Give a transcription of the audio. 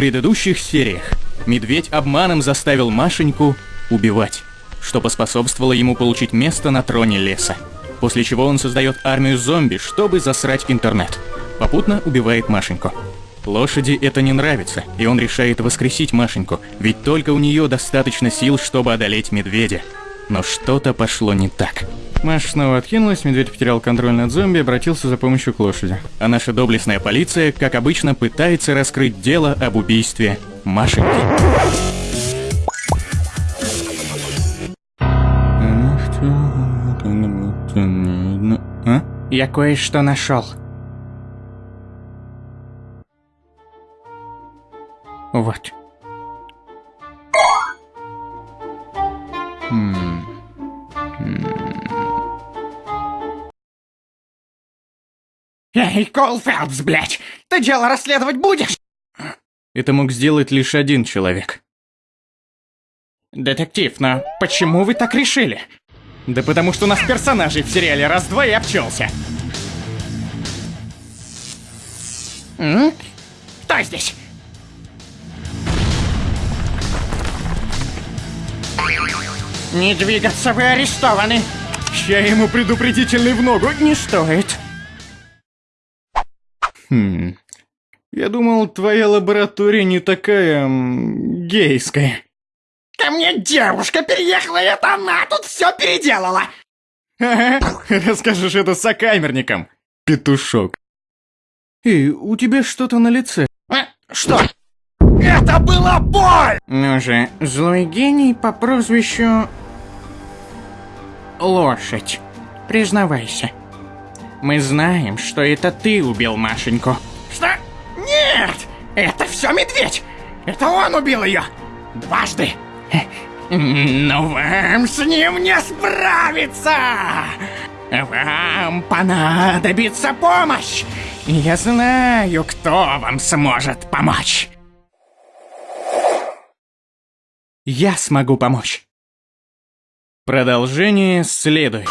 предыдущих сериях медведь обманом заставил Машеньку убивать, что поспособствовало ему получить место на троне леса. После чего он создает армию зомби, чтобы засрать интернет. Попутно убивает Машеньку. Лошади это не нравится, и он решает воскресить Машеньку, ведь только у нее достаточно сил, чтобы одолеть медведя. Но что-то пошло не так. Маша снова откинулась, медведь потерял контроль над зомби и обратился за помощью к лошади. А наша доблестная полиция, как обычно, пытается раскрыть дело об убийстве Машеньки. А? Я кое-что нашел. Вот. Хм. Эй, Колфелдс, блядь! Ты дело расследовать будешь? Это мог сделать лишь один человек. Детектив, но почему вы так решили? Да потому что у нас персонажей в сериале раз-два и обчелся. М? Кто здесь? Не двигаться, вы арестованы. Я ему предупредительный в ногу. Не стоит. Хм. Я думал, твоя лаборатория не такая... гейская. Ко мне девушка переехала, и это она тут все переделала. Ага, расскажешь это сокамерникам, петушок. Эй, у тебя что-то на лице. А, Что? Это была боль! Ну же, злой гений по прозвищу... Лошадь. Признавайся. Мы знаем, что это ты убил Машеньку. Что? Нет! Это все медведь! Это он убил ее! Дважды! Но вам с ним не справиться! Вам понадобится помощь! Я знаю, кто вам сможет помочь. Я смогу помочь. Продолжение следует.